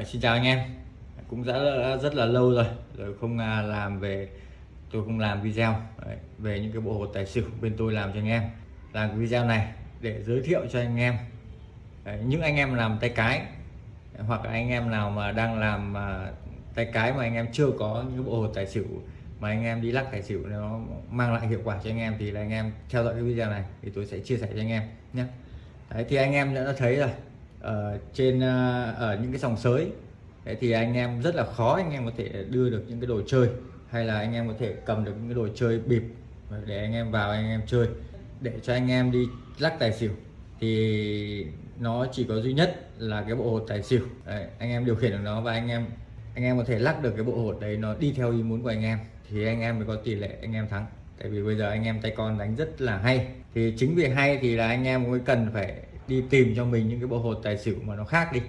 Ờ, xin chào anh em. Cũng đã, đã rất là lâu rồi rồi không à, làm về tôi không làm video. Đấy, về những cái bộ hột tài xỉu bên tôi làm cho anh em. Làm cái video này để giới thiệu cho anh em. Đấy, những anh em làm tay cái hoặc là anh em nào mà đang làm à, tay cái mà anh em chưa có những bộ hột tài xỉu mà anh em đi lắc tài xỉu nó mang lại hiệu quả cho anh em thì là anh em theo dõi cái video này thì tôi sẽ chia sẻ cho anh em nhé. Đấy, thì anh em đã thấy rồi ở trên ở những cái dòng sới Đấy thì anh em rất là khó anh em có thể đưa được những cái đồ chơi hay là anh em có thể cầm được những cái đồ chơi bịp để anh em vào anh em chơi để cho anh em đi lắc tài xỉu thì nó chỉ có duy nhất là cái bộ hột tài xỉu đấy, anh em điều khiển được nó và anh em anh em có thể lắc được cái bộ hột đấy nó đi theo ý muốn của anh em thì anh em mới có tỷ lệ anh em thắng tại vì bây giờ anh em tay con đánh rất là hay thì chính vì hay thì là anh em mới cần phải đi tìm cho mình những cái bộ hột tài xỉu mà nó khác đi.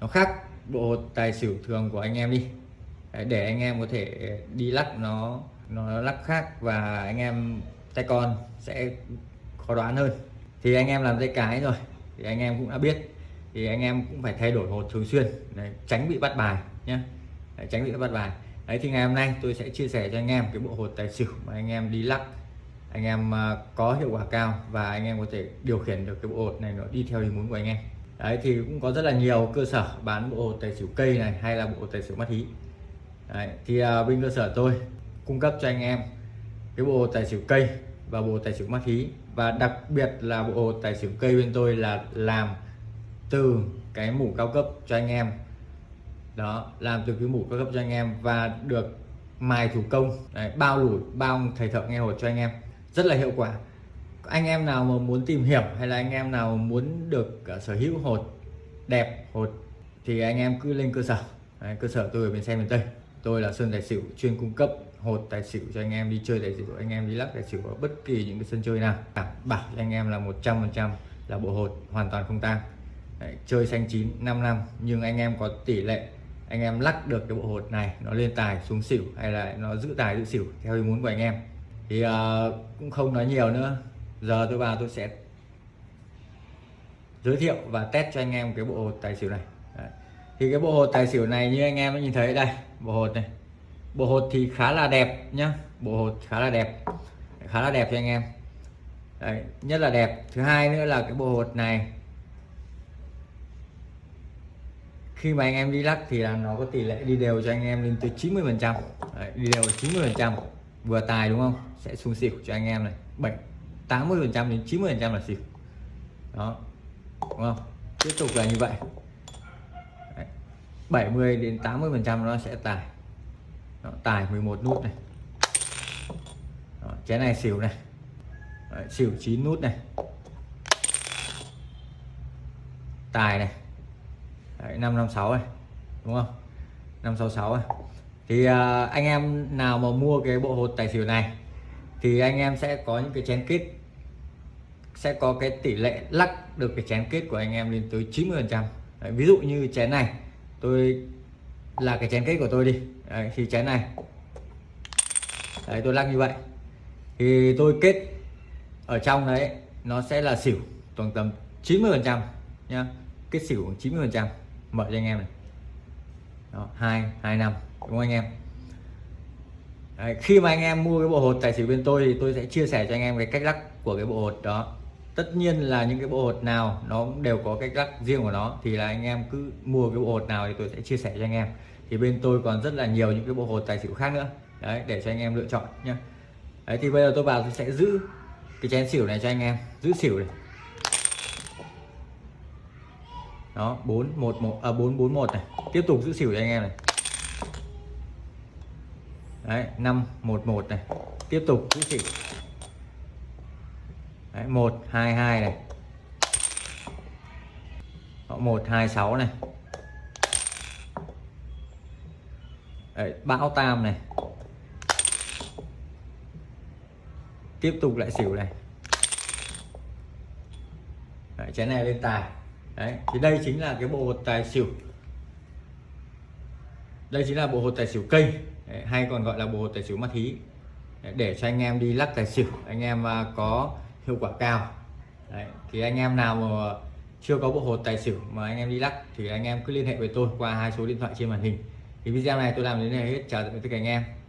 Nó khác bộ hột tài xỉu thường của anh em đi. Để anh em có thể đi lắc nó nó lắc khác và anh em tay con sẽ khó đoán hơn. Thì anh em làm tay cái rồi thì anh em cũng đã biết. Thì anh em cũng phải thay đổi hột thường xuyên Đấy, tránh bị bắt bài nhé tránh bị bắt bài. Đấy thì ngày hôm nay tôi sẽ chia sẻ cho anh em cái bộ hột tài xỉu mà anh em đi lắc anh em à, có hiệu quả cao và anh em có thể điều khiển được cái bộ hột này nó đi theo ý muốn của anh em. Đấy thì cũng có rất là nhiều cơ sở bán bộ hột tài xỉu cây này hay là bộ hột tài xỉu mắt hí. Đấy, thì uh, bên cơ sở tôi cung cấp cho anh em cái bộ hột tài xỉu cây và bộ hột tài xỉu mắt hí. Và đặc biệt là bộ hột tài xỉu cây bên tôi là làm từ cái mũ cao cấp cho anh em. Đó làm từ cái mũ cao cấp cho anh em và được mài thủ công. Đấy, bao lủi bao thầy thợ nghe hột cho anh em rất là hiệu quả. Anh em nào mà muốn tìm hiểu hay là anh em nào muốn được ờ, sở hữu hột đẹp hột thì anh em cứ lên cơ sở. Đấy, cơ sở tôi ở bên xe miền Tây. Tôi là Sơn Tài Xỉu chuyên cung cấp hột tài xỉu cho anh em đi chơi tài xỉu anh em đi lắc tài xỉu ở bất kỳ những cái sân chơi nào. Đảm bảo cho anh em là 100% là bộ hột hoàn toàn không tang. Chơi xanh chín 5 năm nhưng anh em có tỷ lệ anh em lắc được cái bộ hột này nó lên tài xuống xỉu hay là nó giữ tài giữ xỉu theo ý muốn của anh em thì uh, cũng không nói nhiều nữa. Giờ tôi vào tôi sẽ giới thiệu và test cho anh em cái bộ hột tài xỉu này. Đấy. thì cái bộ hột tài xỉu này như anh em đã nhìn thấy đây bộ hột này. Bộ hột thì khá là đẹp nhá. Bộ hột khá là đẹp. Khá là đẹp cho anh em. Đấy, nhất là đẹp. Thứ hai nữa là cái bộ hột này khi mà anh em đi lắc thì là nó có tỷ lệ đi đều cho anh em lên tới 90 phần trăm. Đi đều 90 phần trăm vừa tài đúng không? Sẽ xuống xỉu cho anh em này. 7 80 phần trăm đến 90 phần trăm là xỉu. Đó đúng không? Tiếp tục là như vậy. Đấy. 70 đến 80 phần trăm nó sẽ tài. Đó, tài 11 nút này. Đó, chén này xỉu này. Đấy, xỉu 9 nút này. Tài này. Đấy, 556 này. Đúng không? 566 này thì uh, anh em nào mà mua cái bộ hột tài xỉu này thì anh em sẽ có những cái chén kết sẽ có cái tỷ lệ lắc được cái chén kết của anh em lên tới 90 phần trăm. Ví dụ như chén này tôi là cái chén kết của tôi đi. Đấy, thì chén này. Đấy tôi lắc như vậy. Thì tôi kết ở trong đấy nó sẽ là xỉu tổng tầm 90 phần trăm nhá. Kết xỉu 90 phần trăm. Mở cho anh em này. Đó hai hai năm đúng không anh em? Đấy, khi mà anh em mua cái bộ hột tài xỉu bên tôi thì tôi sẽ chia sẻ cho anh em cái cách lắc của cái bộ hột đó. Tất nhiên là những cái bộ hột nào nó cũng đều có cách lắc riêng của nó thì là anh em cứ mua cái bộ hột nào thì tôi sẽ chia sẻ cho anh em. Thì bên tôi còn rất là nhiều những cái bộ hột tài xỉu khác nữa. Đấy để cho anh em lựa chọn nhé đấy thì bây giờ tôi vào tôi sẽ giữ cái chén xỉu này cho anh em. Giữ xỉu này. Đó bốn một một à bốn bốn một này. Tiếp tục giữ xỉu cho anh em này đấy năm một một này. Tiếp tục giữ chỉ đấy một hai hai này. Một hai sáu này. Đấy, bão tam này. Tiếp tục lại xỉu này. Đấy, chén này lên tài. Đấy thì đây chính là cái bộ hột tài xỉu. Đây chính là bộ hột tài xỉu cây hay còn gọi là bộ tài xỉu ma hí để cho anh em đi lắc tài xỉu anh em à, có hiệu quả cao. Đấy, thì anh em nào mà chưa có bộ hột tài xỉu mà anh em đi lắc thì anh em cứ liên hệ với tôi qua hai số điện thoại trên màn hình. Thì video này tôi làm đến đây hết chào tất cả anh em.